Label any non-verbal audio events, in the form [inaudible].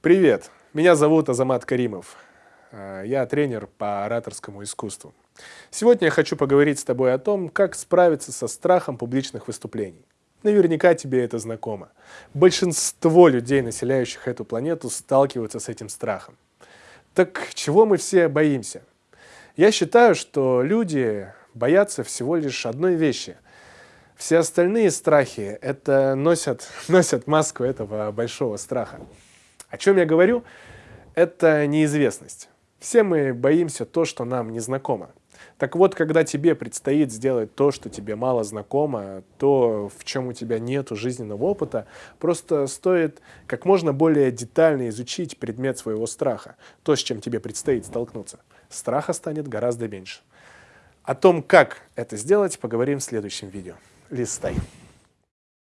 Привет, меня зовут Азамат Каримов. А, я тренер по ораторскому искусству. Сегодня я хочу поговорить с тобой о том, как справиться со страхом публичных выступлений. Наверняка тебе это знакомо. Большинство людей, населяющих эту планету, сталкиваются с этим страхом. Так чего мы все боимся? Я считаю, что люди боятся всего лишь одной вещи. Все остальные страхи это носят, [laughs] носят маску этого большого страха. О чем я говорю? Это неизвестность. Все мы боимся то, что нам не знакомо. Так вот, когда тебе предстоит сделать то, что тебе мало знакомо, то, в чем у тебя нет жизненного опыта, просто стоит как можно более детально изучить предмет своего страха, то, с чем тебе предстоит столкнуться. Страха станет гораздо меньше. О том, как это сделать, поговорим в следующем видео. Листай.